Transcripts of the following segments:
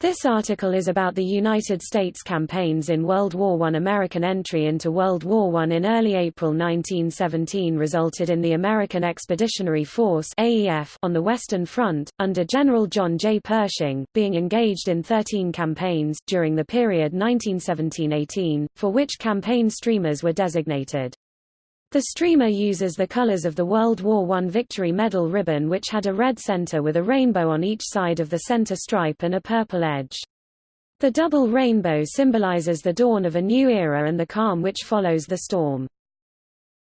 This article is about the United States campaigns in World War I. American entry into World War I in early April 1917 resulted in the American Expeditionary Force AEF on the Western Front, under General John J. Pershing, being engaged in 13 campaigns during the period 1917–18, for which campaign streamers were designated. The streamer uses the colors of the World War I Victory Medal ribbon which had a red center with a rainbow on each side of the center stripe and a purple edge. The double rainbow symbolizes the dawn of a new era and the calm which follows the storm.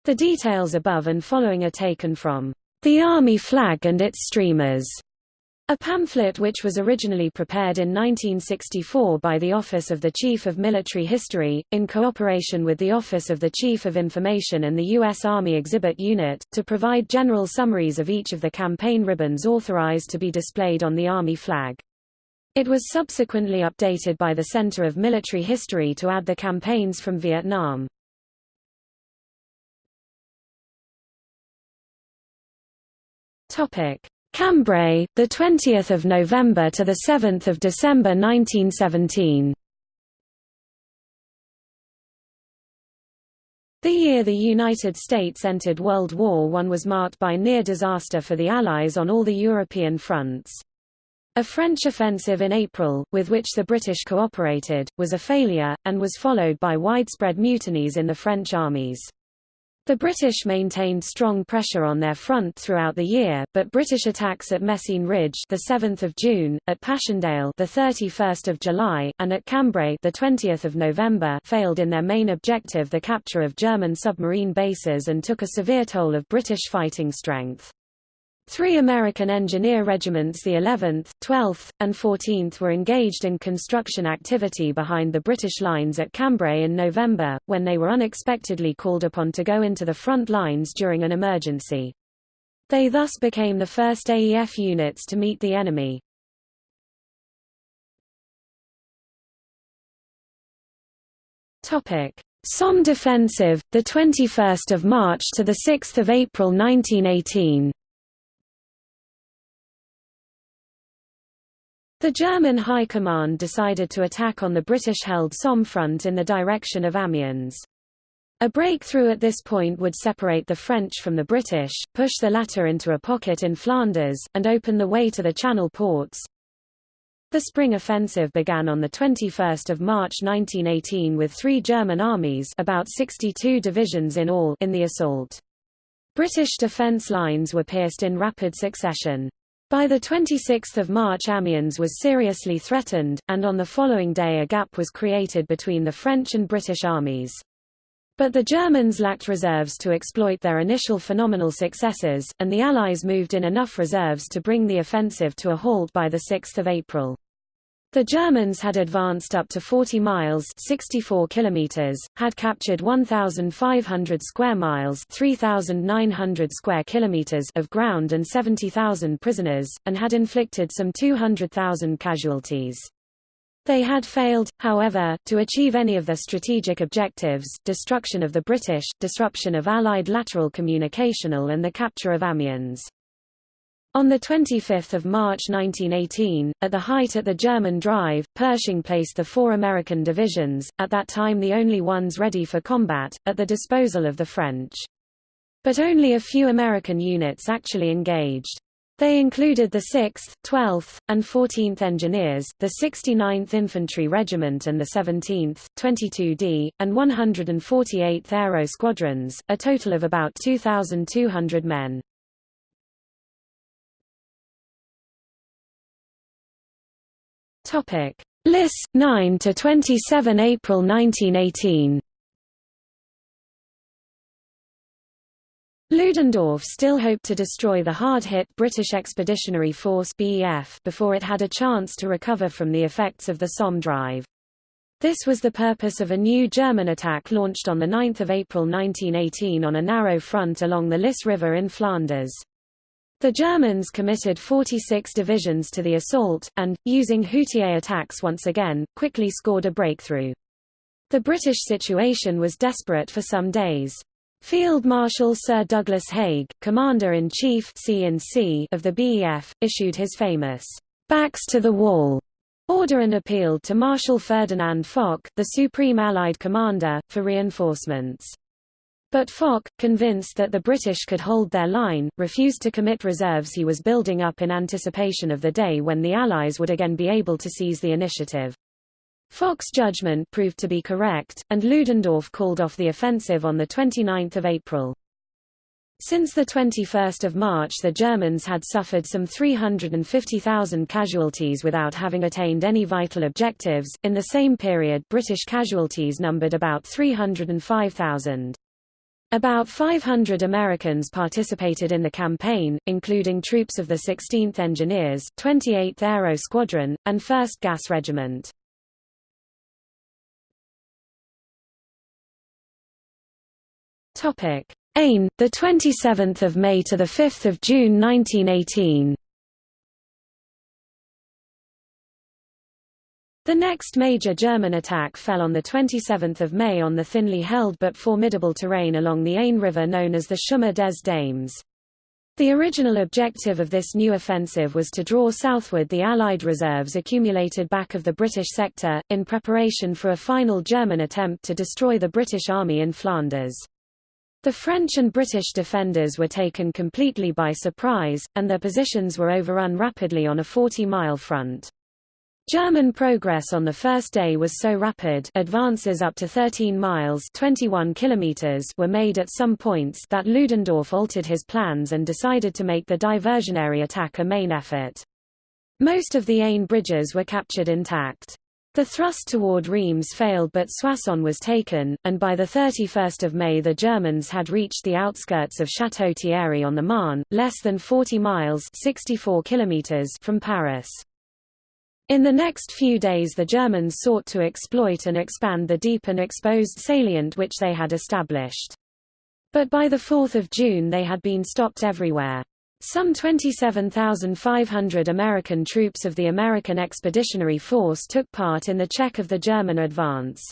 The details above and following are taken from The Army Flag and its Streamers a pamphlet which was originally prepared in 1964 by the Office of the Chief of Military History, in cooperation with the Office of the Chief of Information and the U.S. Army Exhibit Unit, to provide general summaries of each of the campaign ribbons authorized to be displayed on the Army flag. It was subsequently updated by the Center of Military History to add the campaigns from Vietnam. Topic: Cambrai, the 20th of November to the 7th of December 1917. The year the United States entered World War I was marked by near disaster for the Allies on all the European fronts. A French offensive in April, with which the British cooperated, was a failure, and was followed by widespread mutinies in the French armies. The British maintained strong pressure on their front throughout the year, but British attacks at Messines Ridge, the 7th of June, at Passchendaele, the 31st of July, and at Cambrai, the 20th of November, failed in their main objective, the capture of German submarine bases, and took a severe toll of British fighting strength. Three American engineer regiments the 11th, 12th, and 14th were engaged in construction activity behind the British lines at Cambrai in November, when they were unexpectedly called upon to go into the front lines during an emergency. They thus became the first AEF units to meet the enemy. Topic: Somme defensive, the 21st of March to the 6th of April 1918. The German High Command decided to attack on the British-held Somme front in the direction of Amiens. A breakthrough at this point would separate the French from the British, push the latter into a pocket in Flanders, and open the way to the Channel ports. The spring offensive began on 21 March 1918 with three German armies about 62 divisions in all in the assault. British defence lines were pierced in rapid succession. By the 26 March Amiens was seriously threatened, and on the following day a gap was created between the French and British armies. But the Germans lacked reserves to exploit their initial phenomenal successes, and the Allies moved in enough reserves to bring the offensive to a halt by 6 April. The Germans had advanced up to 40 miles 64 kilometers, had captured 1,500 square miles 3,900 square kilometers of ground and 70,000 prisoners, and had inflicted some 200,000 casualties. They had failed, however, to achieve any of their strategic objectives, destruction of the British, disruption of Allied lateral communicational and the capture of Amiens. On 25 March 1918, at the height at the German drive, Pershing placed the four American divisions, at that time the only ones ready for combat, at the disposal of the French. But only a few American units actually engaged. They included the 6th, 12th, and 14th Engineers, the 69th Infantry Regiment and the 17th, 22d, and 148th Aero Squadrons, a total of about 2,200 men. Topic: Lys 9 to 27 April 1918. Ludendorff still hoped to destroy the hard-hit British Expeditionary Force BEF before it had a chance to recover from the effects of the Somme drive. This was the purpose of a new German attack launched on 9 April 1918 on a narrow front along the Lys River in Flanders. The Germans committed 46 divisions to the assault, and, using Hutier attacks once again, quickly scored a breakthrough. The British situation was desperate for some days. Field Marshal Sir Douglas Haig, Commander-in-Chief of the BEF, issued his famous, "'Backs to the Wall' order and appealed to Marshal Ferdinand Foch, the Supreme Allied Commander, for reinforcements. But Foch, convinced that the British could hold their line, refused to commit reserves he was building up in anticipation of the day when the Allies would again be able to seize the initiative. Foch's judgment proved to be correct, and Ludendorff called off the offensive on 29 April. Since 21 March the Germans had suffered some 350,000 casualties without having attained any vital objectives. In the same period British casualties numbered about 305,000. About 500 Americans participated in the campaign, including troops of the 16th Engineers, 28th Aero Squadron, and 1st Gas Regiment. Topic: Aisne, the 27th of May to the 5th of June 1918. The next major German attack fell on 27 May on the thinly held but formidable terrain along the Aisne River known as the Chemin des Dames. The original objective of this new offensive was to draw southward the Allied reserves accumulated back of the British sector, in preparation for a final German attempt to destroy the British Army in Flanders. The French and British defenders were taken completely by surprise, and their positions were overrun rapidly on a 40-mile front. German progress on the first day was so rapid advances up to 13 miles 21 kilometers were made at some points that Ludendorff altered his plans and decided to make the diversionary attack a main effort. Most of the Aisne bridges were captured intact. The thrust toward Reims failed but Soissons was taken, and by 31 May the Germans had reached the outskirts of Château-Thierry on the Marne, less than 40 miles 64 kilometers from Paris. In the next few days the Germans sought to exploit and expand the deep and exposed salient which they had established. But by 4 June they had been stopped everywhere. Some 27,500 American troops of the American Expeditionary Force took part in the check of the German advance.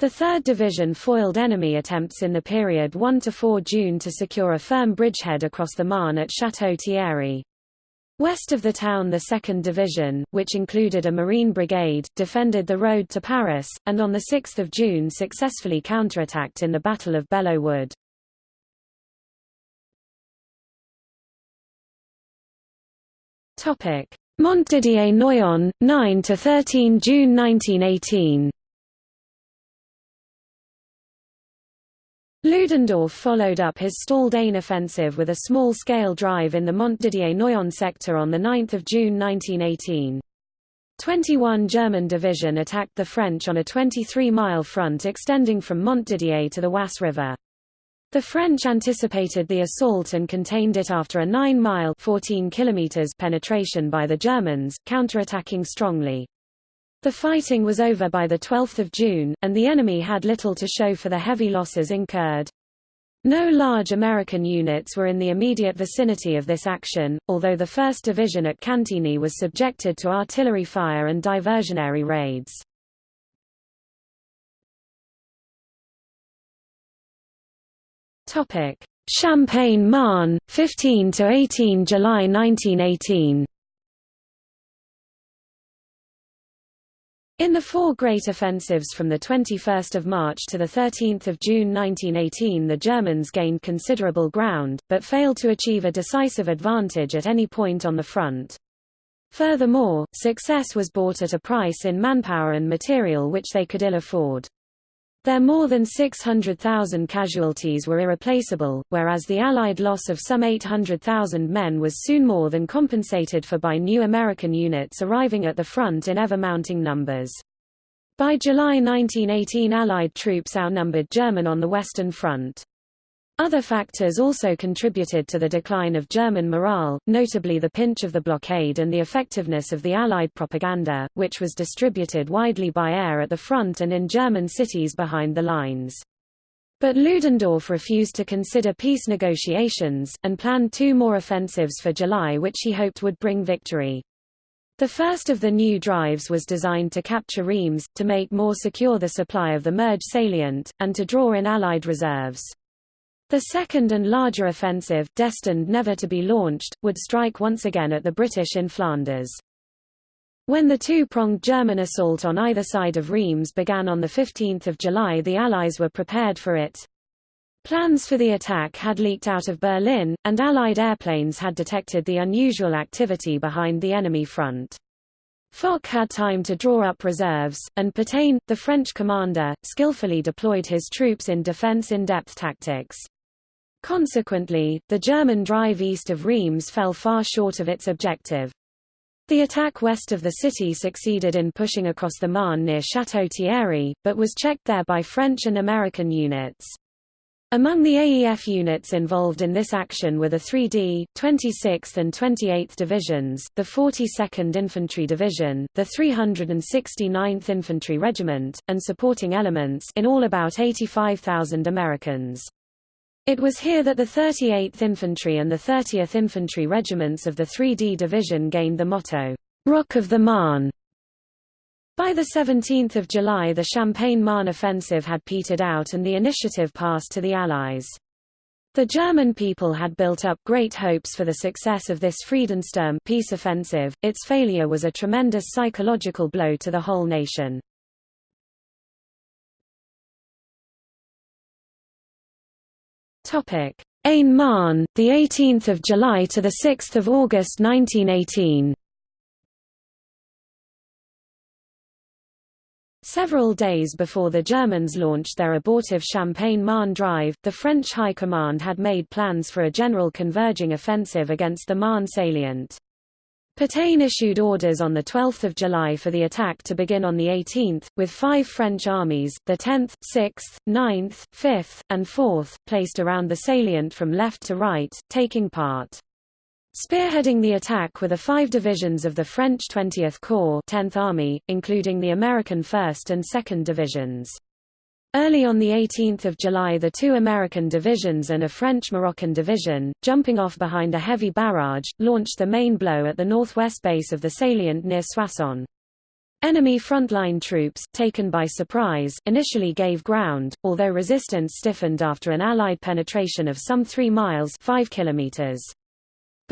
The 3rd Division foiled enemy attempts in the period 1–4 June to secure a firm bridgehead across the Marne at Château-Thierry. West of the town the 2nd Division, which included a Marine brigade, defended the road to Paris, and on 6 June successfully counterattacked in the Battle of Belleau Wood. Montdidier-Noyon, 9 to 13 June 1918. Ludendorff followed up his stalled Aisne offensive with a small-scale drive in the Montdidier-Noyon sector on 9 June 1918. 21 German Division attacked the French on a 23-mile front extending from Montdidier to the Oise River. The French anticipated the assault and contained it after a 9-mile penetration by the Germans, counterattacking strongly. The fighting was over by 12 June, and the enemy had little to show for the heavy losses incurred. No large American units were in the immediate vicinity of this action, although the 1st Division at Cantigny was subjected to artillery fire and diversionary raids. Champagne-Marne, 15 to 18 July 1918. In the four great offensives from 21 March to 13 June 1918 the Germans gained considerable ground, but failed to achieve a decisive advantage at any point on the front. Furthermore, success was bought at a price in manpower and material which they could ill afford. Their more than 600,000 casualties were irreplaceable, whereas the Allied loss of some 800,000 men was soon more than compensated for by new American units arriving at the front in ever-mounting numbers. By July 1918 Allied troops outnumbered German on the Western Front. Other factors also contributed to the decline of German morale, notably the pinch of the blockade and the effectiveness of the Allied propaganda, which was distributed widely by air at the front and in German cities behind the lines. But Ludendorff refused to consider peace negotiations, and planned two more offensives for July which he hoped would bring victory. The first of the new drives was designed to capture Reims, to make more secure the supply of the Marne salient, and to draw in Allied reserves. The second and larger offensive, destined never to be launched, would strike once again at the British in Flanders. When the two-pronged German assault on either side of Reims began on 15 July the Allies were prepared for it. Plans for the attack had leaked out of Berlin, and Allied airplanes had detected the unusual activity behind the enemy front. Foch had time to draw up reserves, and Pétain, the French commander, skillfully deployed his troops in defense in-depth tactics. Consequently, the German drive east of Reims fell far short of its objective. The attack west of the city succeeded in pushing across the Marne near Château Thierry, but was checked there by French and American units. Among the AEF units involved in this action were the 3D, 26th and 28th Divisions, the 42nd Infantry Division, the 369th Infantry Regiment, and supporting elements in all about 85,000 Americans. It was here that the 38th Infantry and the 30th Infantry Regiments of the 3D Division gained the motto, Rock of the Marne, by 17 July the Champagne-Marne offensive had petered out and the initiative passed to the Allies. The German people had built up great hopes for the success of this Friedensturm peace offensive, its failure was a tremendous psychological blow to the whole nation. Aisne-Marne, the 18th of July to the 6th of August 1918. Several days before the Germans launched their abortive Champagne-Marne drive, the French High Command had made plans for a general converging offensive against the Marne salient. Pétain issued orders on 12 July for the attack to begin on the 18th, with five French armies, the 10th, 6th, 9th, 5th, and 4th, placed around the salient from left to right, taking part. Spearheading the attack were the five divisions of the French 20th Corps 10th Army, including the American 1st and 2nd Divisions. Early on 18 July the two American divisions and a French-Moroccan division, jumping off behind a heavy barrage, launched the main blow at the northwest base of the salient near Soissons. Enemy frontline troops, taken by surprise, initially gave ground, although resistance stiffened after an Allied penetration of some 3 miles 5 kilometers.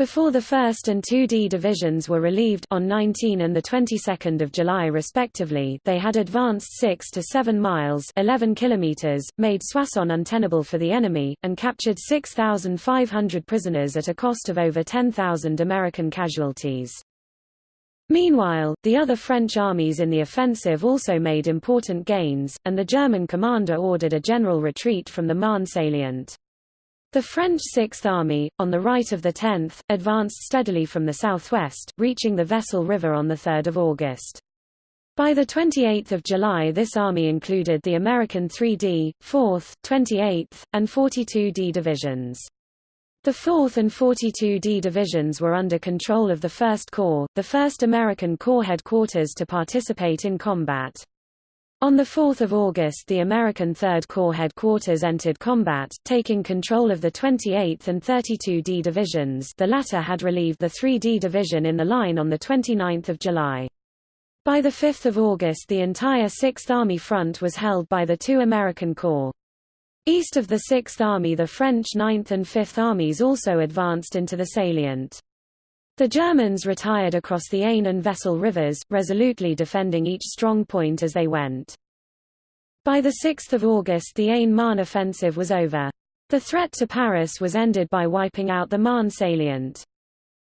Before the 1st and 2D divisions were relieved on 19 and the 22nd of July respectively, they had advanced 6 to 7 miles, 11 kilometers, made Soissons untenable for the enemy and captured 6,500 prisoners at a cost of over 10,000 American casualties. Meanwhile, the other French armies in the offensive also made important gains, and the German commander ordered a general retreat from the Marne salient. The French Sixth Army, on the right of the 10th, advanced steadily from the southwest, reaching the Vesle River on 3 August. By 28 July this army included the American 3D, 4th, 28th, and 42D divisions. The 4th and 42D divisions were under control of the 1st Corps, the 1st American Corps headquarters to participate in combat. On 4 August the American Third Corps headquarters entered combat, taking control of the 28th and 32D divisions the latter had relieved the 3D division in the line on 29 July. By 5 August the entire 6th Army front was held by the two American Corps. East of the 6th Army the French 9th and 5th Armies also advanced into the salient. The Germans retired across the Aisne and Vesle rivers, resolutely defending each strong point as they went. By 6 August the Aisne-Marne offensive was over. The threat to Paris was ended by wiping out the Marne salient.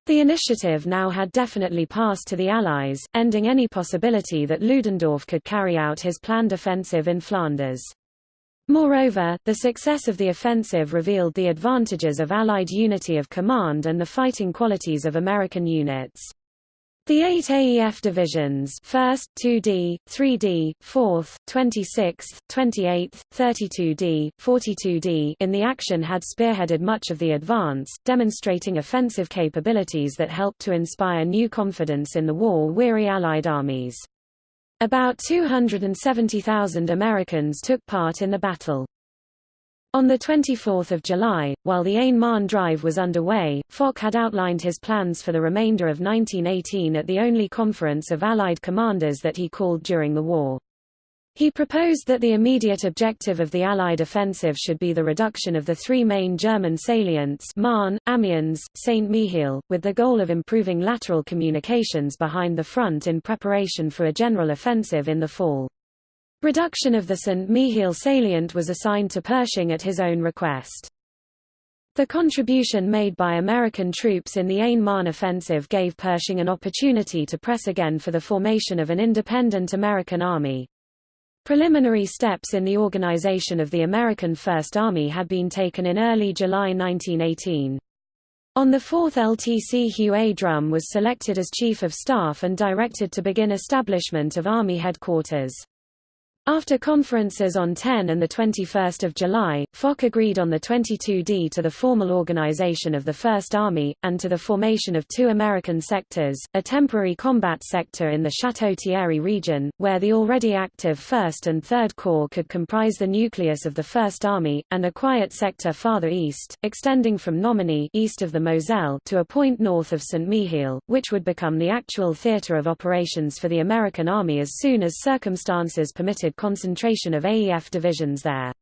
The initiative now had definitely passed to the Allies, ending any possibility that Ludendorff could carry out his planned offensive in Flanders. Moreover, the success of the offensive revealed the advantages of Allied unity of command and the fighting qualities of American units. The eight AEF divisions 1st, 2D, 3D, 4th, 26th, 28th, 32D, 42D in the action had spearheaded much of the advance, demonstrating offensive capabilities that helped to inspire new confidence in the war-weary Allied armies. About 270,000 Americans took part in the battle. On 24 July, while the Aisne-Marne drive was underway, Foch had outlined his plans for the remainder of 1918 at the only conference of Allied commanders that he called during the war. He proposed that the immediate objective of the Allied offensive should be the reduction of the three main German salients Marne, Amiens, Saint-Mihiel, with the goal of improving lateral communications behind the front in preparation for a general offensive in the fall. Reduction of the Saint-Mihiel salient was assigned to Pershing at his own request. The contribution made by American troops in the Aisne-Marne offensive gave Pershing an opportunity to press again for the formation of an independent American army. Preliminary steps in the organization of the American First Army had been taken in early July 1918. On the 4th LTC Hugh A. Drum was selected as Chief of Staff and directed to begin establishment of Army headquarters. After conferences on 10 and 21 July, Foch agreed on the 22D to the formal organization of the First Army, and to the formation of two American sectors, a temporary combat sector in the Château-Thierry region, where the already active 1st and 3rd Corps could comprise the nucleus of the First Army, and a quiet sector farther east, extending from Nomeny east of the Moselle to a point north of Saint-Mihiel, which would become the actual theater of operations for the American Army as soon as circumstances permitted concentration of AEF divisions there.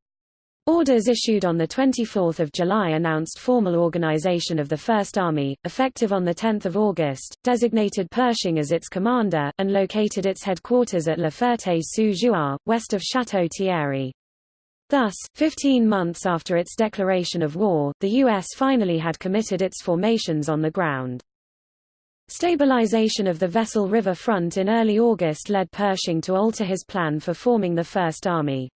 Orders issued on 24 July announced formal organization of the First Army, effective on 10 August, designated Pershing as its commander, and located its headquarters at La Ferté-sous-Jouarre, west of Château-Thierry. Thus, 15 months after its declaration of war, the U.S. finally had committed its formations on the ground. Stabilization of the Vesle River front in early August led Pershing to alter his plan for forming the First Army.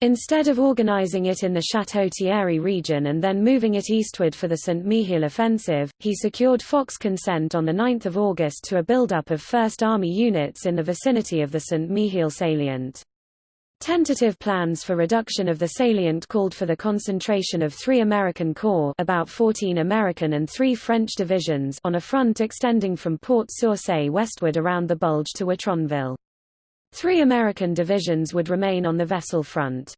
Instead of organizing it in the Château-Thierry region and then moving it eastward for the Saint-Mihiel offensive, he secured Foch's consent on 9 August to a buildup of First Army units in the vicinity of the Saint-Mihiel salient. Tentative plans for reduction of the salient called for the concentration of three American corps about 14 American and three French divisions on a front extending from Port-sur-Seille westward around the Bulge to Watronville. Three American divisions would remain on the Vesle front.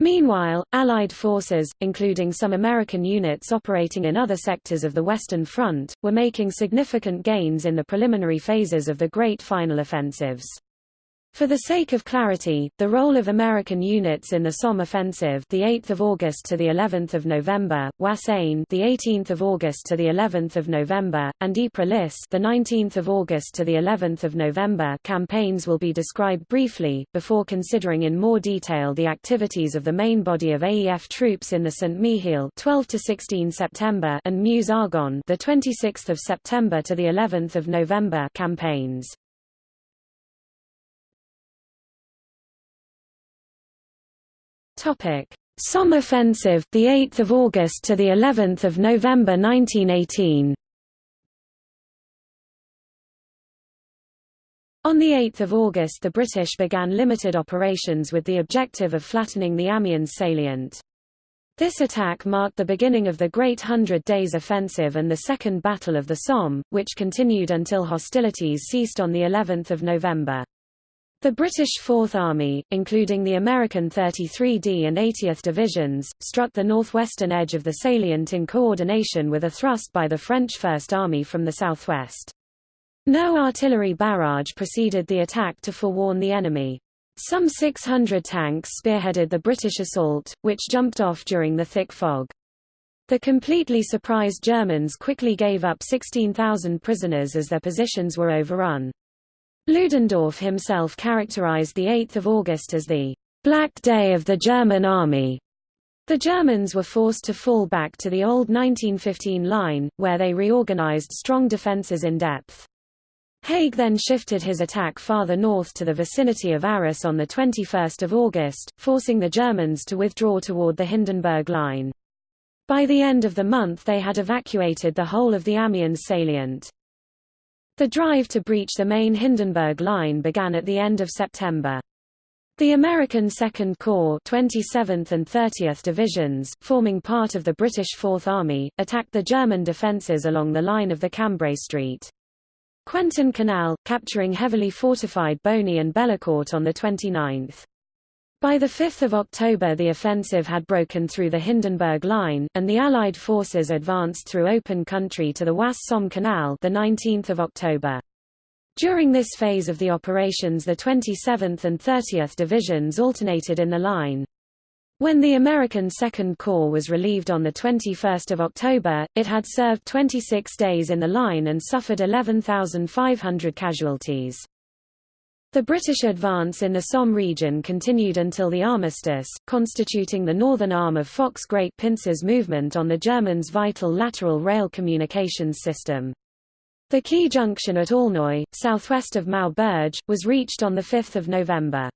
Meanwhile, Allied forces, including some American units operating in other sectors of the Western Front, were making significant gains in the preliminary phases of the Great Final Offensives. For the sake of clarity, the role of American units in the Somme offensive, the 8th of August to the 11th of November, Oise-Aisne, the 18th of August to the 11th of November, and Ypres, the 19th of August to the 11th of November, campaigns will be described briefly before considering in more detail the activities of the main body of AEF troops in the Saint-Mihiel, 12 to 16 September, and Meuse-Argonne, the 26th of September to the 11th of November, campaigns. Topic: Somme offensive, the 8th of August to the 11th of November 1918. On 8 August the British began limited operations with the objective of flattening the Amiens salient. This attack marked the beginning of the Great Hundred Days Offensive and the Second Battle of the Somme, which continued until hostilities ceased on of November. The British Fourth Army, including the American 33d and 80th Divisions, struck the northwestern edge of the salient in coordination with a thrust by the French First Army from the southwest. No artillery barrage preceded the attack to forewarn the enemy. Some 600 tanks spearheaded the British assault, which jumped off during the thick fog. The completely surprised Germans quickly gave up 16,000 prisoners as their positions were overrun. Ludendorff himself characterized the 8th of August as the Black Day of the German Army. The Germans were forced to fall back to the old 1915 line, where they reorganized strong defenses in depth. Haig then shifted his attack farther north to the vicinity of Arras on 21 August, forcing the Germans to withdraw toward the Hindenburg Line. By the end of the month they had evacuated the whole of the Amiens salient. The drive to breach the main Hindenburg Line began at the end of September. The American Second Corps 27th and 30th Divisions, forming part of the British Fourth Army, attacked the German defences along the line of the Cambrai Street. Quentin Canal, capturing heavily fortified Bony and Bellicourt on the 29th. By 5 October the offensive had broken through the Hindenburg Line, and the Allied forces advanced through open country to the Oise-Somme Canal the 19th of October. During this phase of the operations the 27th and 30th Divisions alternated in the line. When the American Second Corps was relieved on 21 October, it had served 26 days in the line and suffered 11,500 casualties. The British advance in the Somme region continued until the armistice, constituting the northern arm of Foch's Great Pincers movement on the Germans' vital lateral rail communications system. The key junction at Aulnoy, southwest of Maubeuge, was reached on 5 November.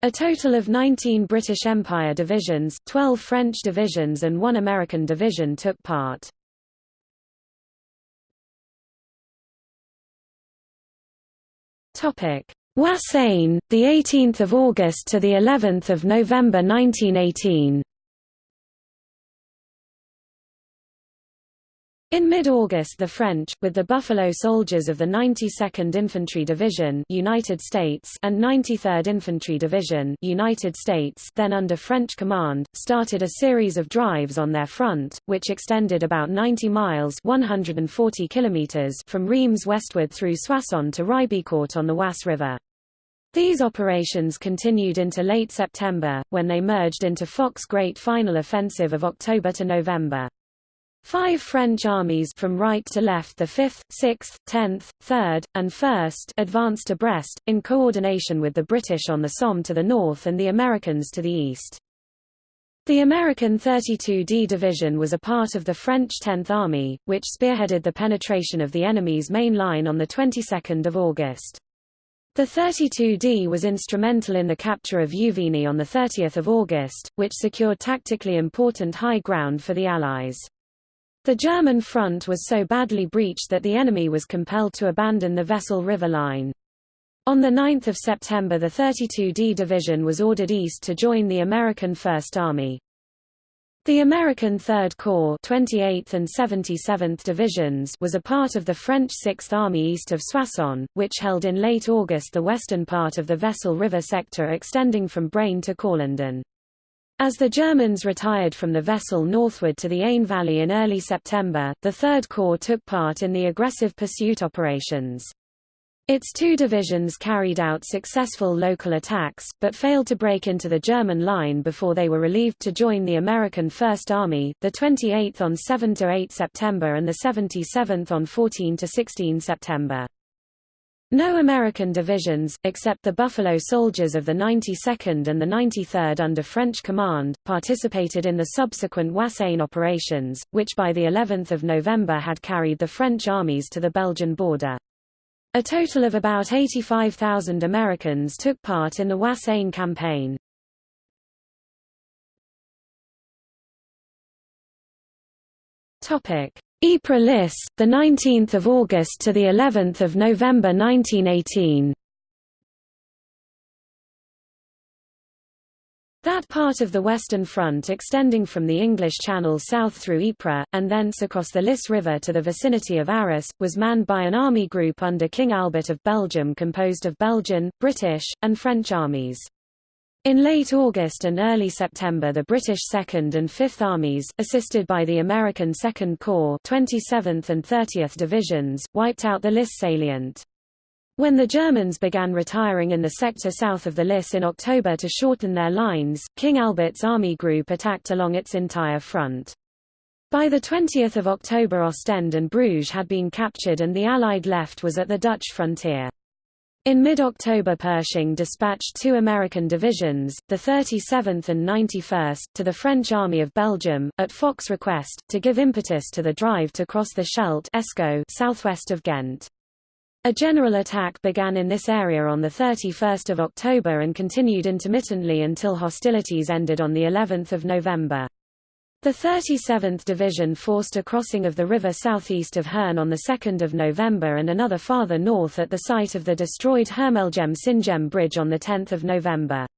A total of 19 British Empire divisions, 12 French divisions and one American division took part. Topic: Oise-Aisne, the 18th of August to the 11th of November 1918. In mid-August the French, with the Buffalo Soldiers of the 92nd Infantry Division United States and 93rd Infantry Division United States then under French command, started a series of drives on their front, which extended about 90 miles 140 kilometers from Reims westward through Soissons to Ribécourt on the Oise River. These operations continued into late September, when they merged into Foch's Great Final Offensive of October to November. Five French armies from right to left the 5th, 6th, 10th, 3rd, and 1st advanced to Brest, in coordination with the British on the Somme to the north and the Americans to the east. The American 32d Division was a part of the French 10th Army, which spearheaded the penetration of the enemy's main line on the 22nd of August. The 32d was instrumental in the capture of Juvigny on 30 August, which secured tactically important high ground for the Allies. The German front was so badly breached that the enemy was compelled to abandon the Vesle River line. On 9 September the 32d Division was ordered east to join the American First Army. The American Third Corps 28th and 77th Divisions was a part of the French Sixth Army east of Soissons, which held in late August the western part of the Vesle River sector extending from Braine to Courlandon. As the Germans retired from the Vesle northward to the Aisne Valley in early September, the Third Corps took part in the aggressive pursuit operations. Its two divisions carried out successful local attacks, but failed to break into the German line before they were relieved to join the American First Army, the 28th on 7–8 September and the 77th on 14–16 September. No American divisions, except the Buffalo Soldiers of the 92nd and the 93rd under French command, participated in the subsequent Oise-Aisne operations, which by the 11th of November had carried the French armies to the Belgian border. A total of about 85,000 Americans took part in the Oise-Aisne campaign. Topic: Ypres the 19th of August to the 11th of November 1918. That part of the Western Front extending from the English Channel south through Ypres, and thence across the Lys River to the vicinity of Arras, was manned by an army group under King Albert of Belgium composed of Belgian, British, and French armies. In late August and early September the British 2nd and 5th Armies, assisted by the American 2nd Corps 27th and 30th Divisions, wiped out the Lys salient. When the Germans began retiring in the sector south of the Lys in October to shorten their lines, King Albert's army group attacked along its entire front. By 20 October Ostend and Bruges had been captured and the Allied left was at the Dutch frontier. In mid-October Pershing dispatched two American divisions, the 37th and 91st, to the French Army of Belgium, at Foch's request, to give impetus to the drive to cross the Scheldt southwest of Ghent. A general attack began in this area on 31 October and continued intermittently until hostilities ended on of November. The 37th Division forced a crossing of the river southeast of Heurne on 2 November and another farther north at the site of the destroyed Hermelgem-Syngem Bridge on 10 November.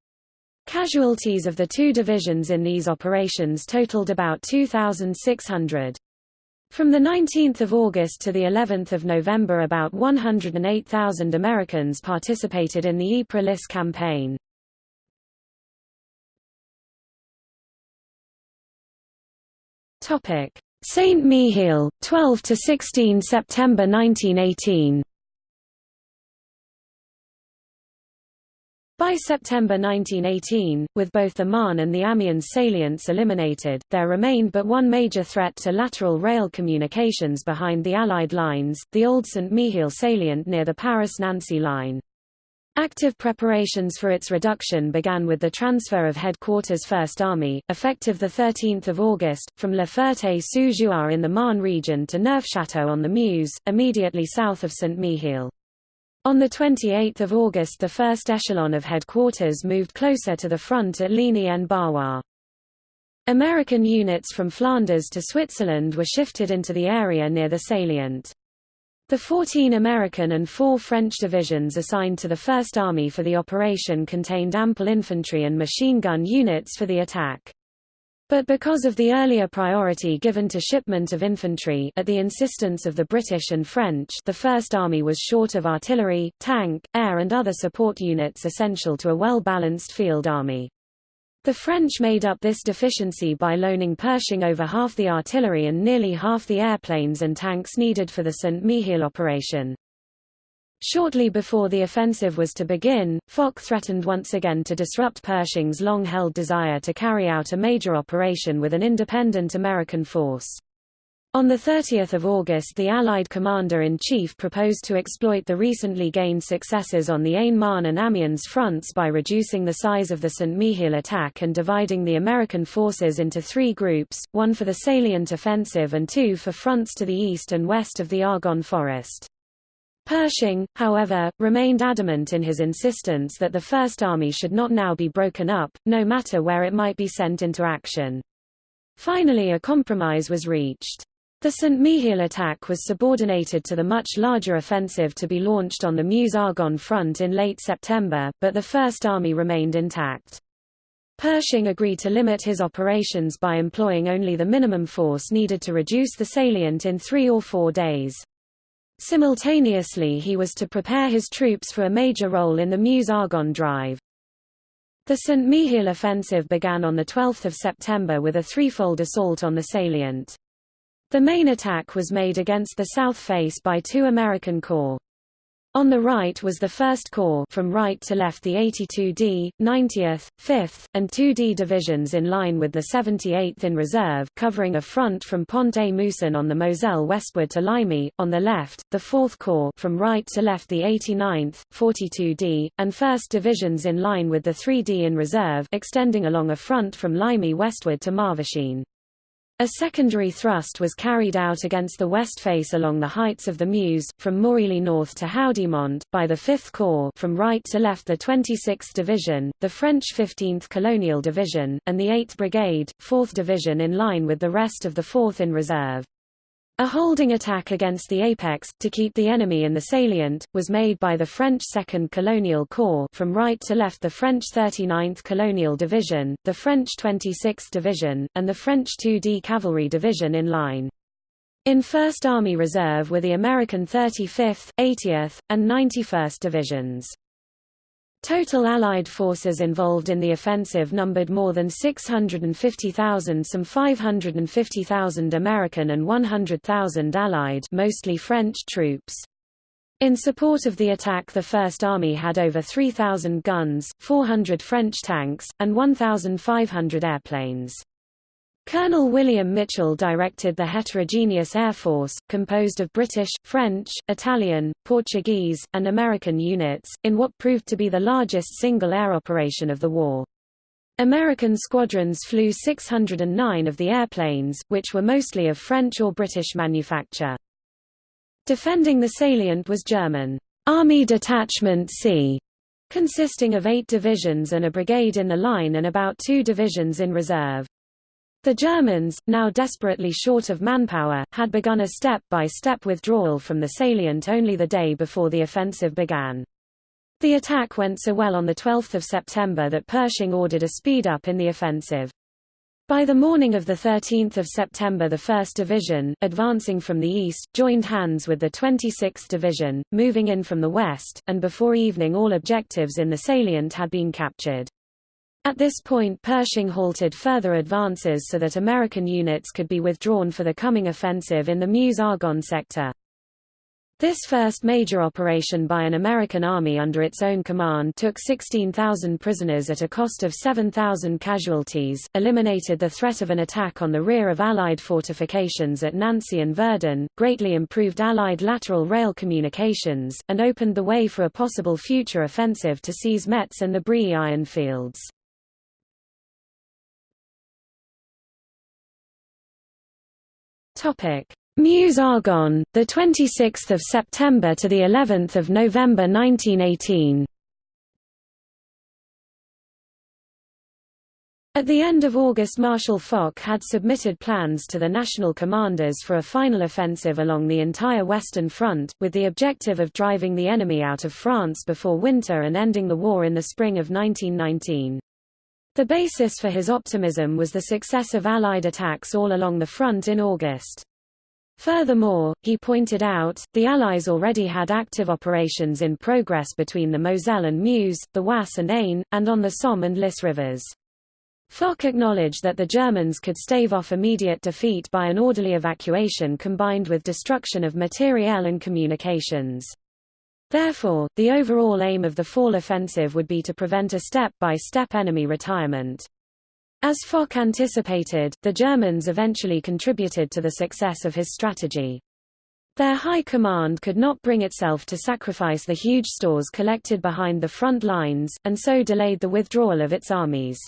Casualties of the two divisions in these operations totaled about 2,600. From 19 August to the 11th of November about 108,000 Americans participated in the Ypres campaign. Topic: Saint Mihiel, 12 to 16 September 1918. By September 1918, with both the Marne and the Amiens salients eliminated, there remained but one major threat to lateral rail communications behind the Allied lines, the old Saint-Mihiel salient near the Paris-Nancy line. Active preparations for its reduction began with the transfer of headquarters First Army, effective 13 August, from La Ferté-sous-Jouarre in the Marne region to Neufchâteau on the Meuse, immediately south of Saint-Mihiel. On 28 August the first echelon of headquarters moved closer to the front at Ligny-en-Barrois. American units from Flanders to Switzerland were shifted into the area near the salient. The 14 American and four French divisions assigned to the First Army for the operation contained ample infantry and machine gun units for the attack. But because of the earlier priority given to shipment of infantry at the insistence of the British and French the First Army was short of artillery, tank, air and other support units essential to a well-balanced field army. The French made up this deficiency by loaning Pershing over half the artillery and nearly half the airplanes and tanks needed for the Saint-Mihiel operation. Shortly before the offensive was to begin, Foch threatened once again to disrupt Pershing's long-held desire to carry out a major operation with an independent American force. On 30 August the Allied Commander-in-Chief proposed to exploit the recently gained successes on the Aisne-Marne and Amiens fronts by reducing the size of the Saint-Mihiel attack and dividing the American forces into three groups, one for the salient offensive and two for fronts to the east and west of the Argonne Forest. Pershing, however, remained adamant in his insistence that the First Army should not now be broken up, no matter where it might be sent into action. Finally a compromise was reached. The Saint-Mihiel attack was subordinated to the much larger offensive to be launched on the Meuse-Argonne front in late September, but the First Army remained intact. Pershing agreed to limit his operations by employing only the minimum force needed to reduce the salient in three or four days. Simultaneously he was to prepare his troops for a major role in the Meuse-Argonne drive. The Saint-Mihiel offensive began on 12 September with a threefold assault on the salient. The main attack was made against the south face by two American corps. On the right was the 1st Corps from right to left the 82d, 90th, 5th, and 2d divisions in line with the 78th in reserve covering a front from Pont-à-Mousson on the Moselle westward to Ligny, on the left, the 4th Corps from right to left the 89th, 42d, and 1st divisions in line with the 3d in reserve extending along a front from Ligny westward to Marvechine. A secondary thrust was carried out against the west face along the heights of the Meuse, from Mouilly north to Haudiomont, by the 5th Corps from right to left the 26th Division, the French 15th Colonial Division, and the 8th Brigade, 4th Division in line with the rest of the 4th in reserve. A holding attack against the apex, to keep the enemy in the salient, was made by the French 2nd Colonial Corps from right to left the French 39th Colonial Division, the French 26th Division, and the French 2D Cavalry Division in line. In 1st Army Reserve were the American 35th, 80th, and 91st Divisions. Total Allied forces involved in the offensive numbered more than 650,000 some 550,000 American and 100,000 Allied mostly French troops. In support of the attack the First Army had over 3,000 guns, 400 French tanks, and 1,500 airplanes. Colonel William Mitchell directed the heterogeneous air force, composed of British, French, Italian, Portuguese, and American units, in what proved to be the largest single air operation of the war. American squadrons flew 609 of the airplanes, which were mostly of French or British manufacture. Defending the salient was German Army Detachment C, consisting of eight divisions and a brigade in the line and about two divisions in reserve. The Germans, now desperately short of manpower, had begun a step-by-step -step withdrawal from the salient only the day before the offensive began. The attack went so well on 12 September that Pershing ordered a speed-up in the offensive. By the morning of 13 September the 1st Division, advancing from the east, joined hands with the 26th Division, moving in from the west, and before evening all objectives in the salient had been captured. At this point Pershing halted further advances so that American units could be withdrawn for the coming offensive in the Meuse-Argonne sector. This first major operation by an American army under its own command took 16,000 prisoners at a cost of 7,000 casualties, eliminated the threat of an attack on the rear of Allied fortifications at Nancy and Verdun, greatly improved Allied lateral rail communications, and opened the way for a possible future offensive to seize Metz and the Briey iron fields. Topic. Meuse-Argonne, the 26th of September to the 11th of November 1918. At the end of August Marshal Foch had submitted plans to the national commanders for a final offensive along the entire Western Front, with the objective of driving the enemy out of France before winter and ending the war in the spring of 1919. The basis for his optimism was the success of Allied attacks all along the front in August. Furthermore, he pointed out, the Allies already had active operations in progress between the Moselle and Meuse, the Oise and Aisne, and on the Somme and Lys rivers. Foch acknowledged that the Germans could stave off immediate defeat by an orderly evacuation combined with destruction of materiel and communications. Therefore, the overall aim of the fall offensive would be to prevent a step-by-step -step enemy retirement. As Foch anticipated, the Germans eventually contributed to the success of his strategy. Their high command could not bring itself to sacrifice the huge stores collected behind the front lines, and so delayed the withdrawal of its armies.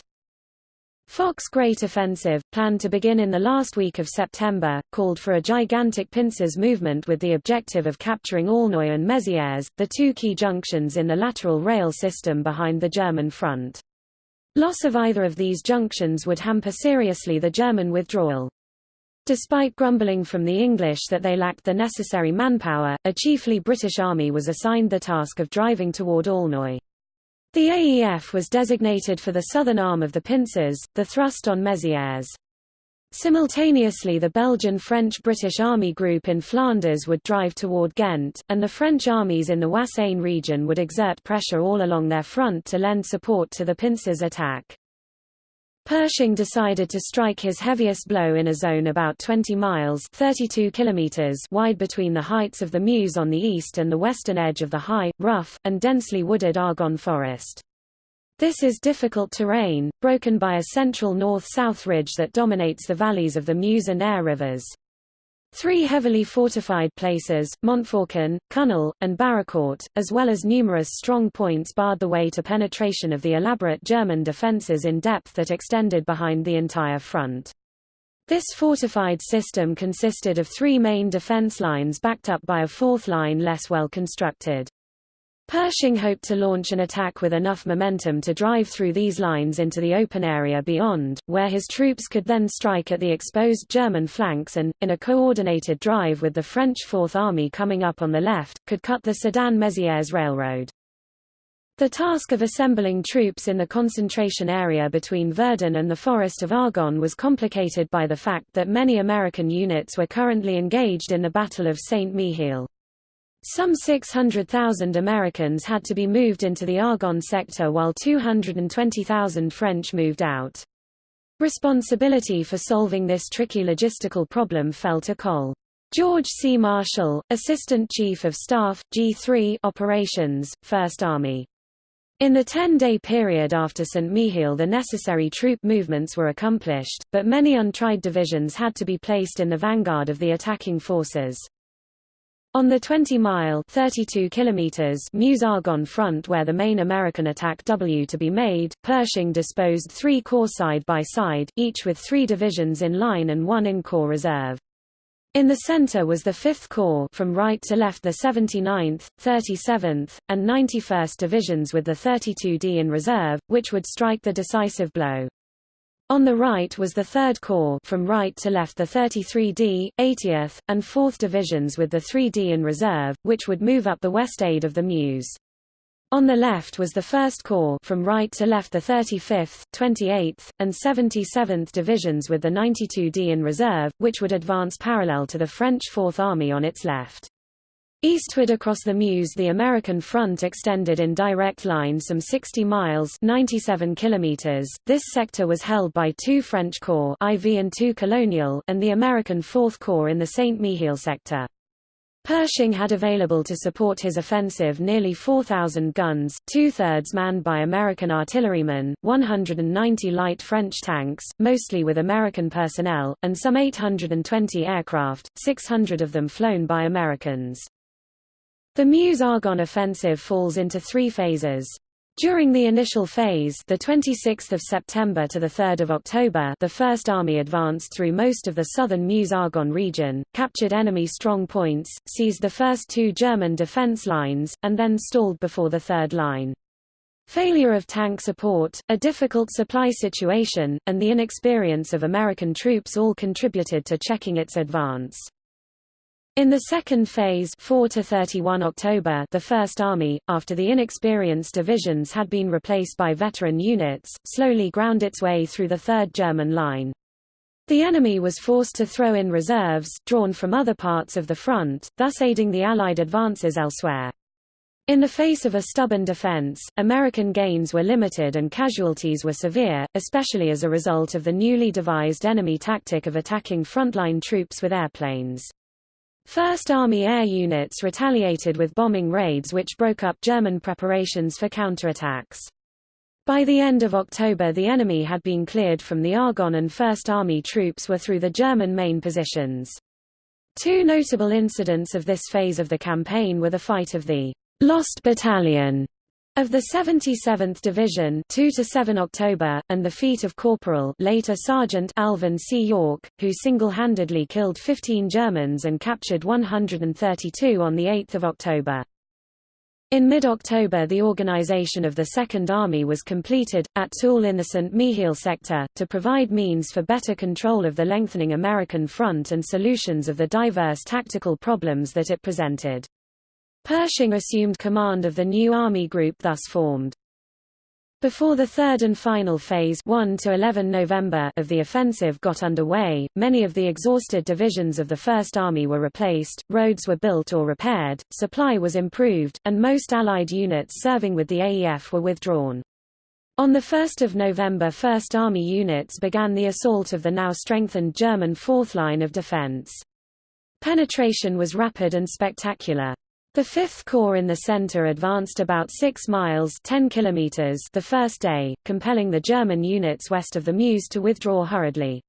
Foch's Great Offensive, planned to begin in the last week of September, called for a gigantic pincers movement with the objective of capturing Aulnoye and Mézières, the two key junctions in the lateral rail system behind the German front. Loss of either of these junctions would hamper seriously the German withdrawal. Despite grumbling from the English that they lacked the necessary manpower, a chiefly British army was assigned the task of driving toward Aulnoye. The AEF was designated for the southern arm of the pincers, the thrust on Mézières. Simultaneously the Belgian-French-British Army Group in Flanders would drive toward Ghent, and the French armies in the Oise-Aisne region would exert pressure all along their front to lend support to the pincers' attack. Pershing decided to strike his heaviest blow in a zone about 20 miles 32 kilometers wide between the heights of the Meuse on the east and the western edge of the high, rough, and densely wooded Argonne forest. This is difficult terrain, broken by a central north-south ridge that dominates the valleys of the Meuse and Aire rivers. Three heavily fortified places, Montfaucon, Cunel, and Barricourt, as well as numerous strong points barred the way to penetration of the elaborate German defences in depth that extended behind the entire front. This fortified system consisted of three main defence lines backed up by a fourth line less well constructed. Pershing hoped to launch an attack with enough momentum to drive through these lines into the open area beyond, where his troops could then strike at the exposed German flanks and, in a coordinated drive with the French Fourth Army coming up on the left, could cut the Sedan-Mézières railroad. The task of assembling troops in the concentration area between Verdun and the Forest of Argonne was complicated by the fact that many American units were currently engaged in the Battle of Saint-Mihiel. Some 600,000 Americans had to be moved into the Argonne sector while 220,000 French moved out. Responsibility for solving this tricky logistical problem fell to Col. George C. Marshall, Assistant Chief of Staff, G3 Operations, 1st Army. In the 10-day period after St. Mihiel the necessary troop movements were accomplished, but many untried divisions had to be placed in the vanguard of the attacking forces. On the 20-mile (32 kilometers) Meuse-Argonne front where the main American attack W to be made, Pershing disposed three corps side by side, each with three divisions in line and one in corps reserve. In the center was the 5th Corps from right to left the 79th, 37th, and 91st Divisions with the 32d in reserve, which would strike the decisive blow. On the right was the 3rd Corps from right to left the 33d, 80th, and 4th Divisions with the 3d in reserve, which would move up the west aid of the Meuse. On the left was the 1st Corps from right to left the 35th, 28th, and 77th Divisions with the 92d in reserve, which would advance parallel to the French Fourth Army on its left. Eastward across the Meuse the American front extended in direct line some 60 miles 97 kilometers. This sector was held by two French corps IV and II Colonial and the American Fourth Corps in the Saint-Mihiel sector. Pershing had available to support his offensive nearly 4,000 guns, two-thirds manned by American artillerymen, 190 light French tanks, mostly with American personnel, and some 820 aircraft, 600 of them flown by Americans. The Meuse-Argonne offensive falls into three phases. During the initial phase, the 26th of September to the 3rd of October, the First Army advanced through most of the southern Meuse-Argonne region, captured enemy strong points, seized the first two German defense lines, and then stalled before the third line. Failure of tank support, a difficult supply situation, and the inexperience of American troops all contributed to checking its advance. In the second phase 4 to 31 October the First Army, after the inexperienced divisions had been replaced by veteran units, slowly ground its way through the Third German Line. The enemy was forced to throw in reserves, drawn from other parts of the front, thus aiding the Allied advances elsewhere. In the face of a stubborn defense, American gains were limited and casualties were severe, especially as a result of the newly devised enemy tactic of attacking frontline troops with airplanes. First Army air units retaliated with bombing raids which broke up German preparations for counterattacks. By the end of October the enemy had been cleared from the Argonne and First Army troops were through the German main positions. Two notable incidents of this phase of the campaign were the fight of the Lost Battalion of the 77th Division 2 to 7 October, and the feat of Corporal later Sergeant Alvin C. York, who single-handedly killed 15 Germans and captured 132 on 8 October. In mid-October the organization of the Second Army was completed, at Toul in the St. Mihiel sector, to provide means for better control of the lengthening American front and solutions of the diverse tactical problems that it presented. Pershing assumed command of the new army group thus formed. Before the third and final phase 1 to 11 November of the offensive got underway, many of the exhausted divisions of the First Army were replaced, roads were built or repaired, supply was improved, and most Allied units serving with the AEF were withdrawn. On 1 November First Army units began the assault of the now strengthened German fourth line of defense. Penetration was rapid and spectacular. The Fifth Corps in the center advanced about 6 miles 10 kilometers the first day, compelling the German units west of the Meuse to withdraw hurriedly.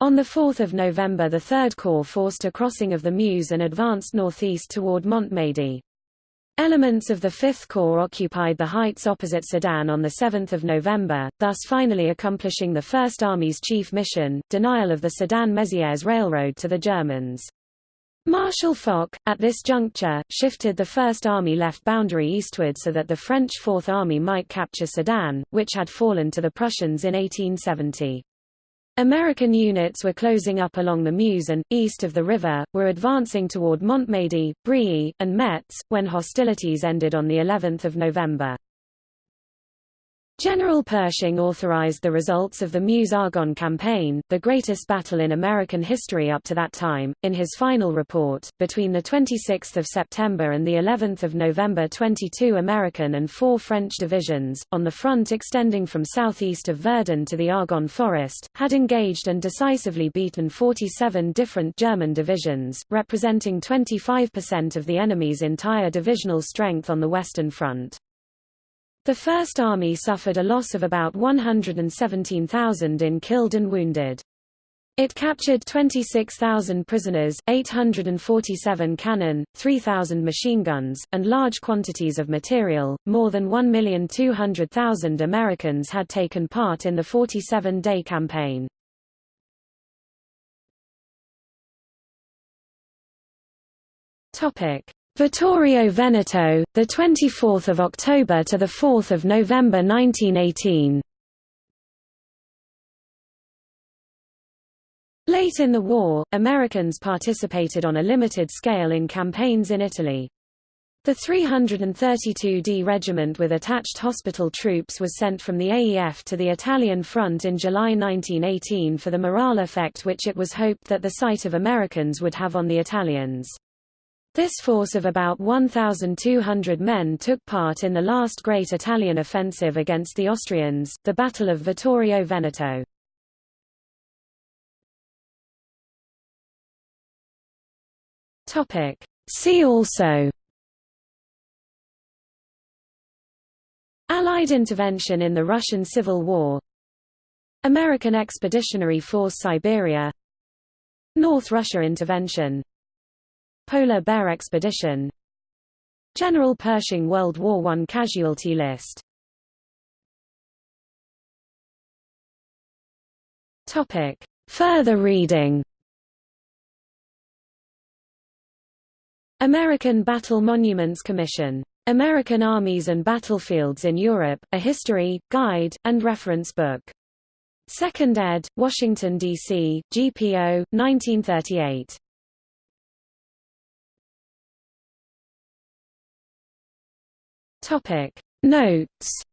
On 4 November the Third Corps forced a crossing of the Meuse and advanced northeast toward Montmedy. Elements of the Fifth Corps occupied the heights opposite Sedan on 7 November, thus finally accomplishing the First Army's chief mission, denial of the Sedan-Mézières Railroad to the Germans. Marshal Foch, at this juncture, shifted the First Army left boundary eastward so that the French Fourth Army might capture Sedan, which had fallen to the Prussians in 1870. American units were closing up along the Meuse and, east of the river, were advancing toward Montmedy, Briey, and Metz, when hostilities ended on of November. General Pershing authorized the results of the Meuse-Argonne campaign, the greatest battle in American history up to that time, in his final report. Between the 26th of September and the 11th of November 22 American and 4 French divisions, on the front extending from southeast of Verdun to the Argonne Forest, had engaged and decisively beaten 47 different German divisions, representing 25% of the enemy's entire divisional strength on the Western Front. The First Army suffered a loss of about 117,000 in killed and wounded. It captured 26,000 prisoners, 847 cannon, 3,000 machine guns, and large quantities of material. More than 1,200,000 Americans had taken part in the 47-day campaign. Topic: Vittorio Veneto, the 24th of October to the 4th of November 1918. Late in the war, Americans participated on a limited scale in campaigns in Italy. The 332d Regiment with attached hospital troops was sent from the AEF to the Italian front in July 1918 for the morale effect which it was hoped that the sight of Americans would have on the Italians. This force of about 1,200 men took part in the last great Italian offensive against the Austrians, the Battle of Vittorio Veneto. See also. Allied intervention in the Russian Civil War. American Expeditionary Force Siberia. North Russia intervention Polar Bear Expedition General Pershing World War I casualty list Topic. Further reading American Battle Monuments Commission. American Armies and Battlefields in Europe, A History, Guide, and Reference Book. 2nd ed., Washington, D.C., GPO, 1938. Topic. Notes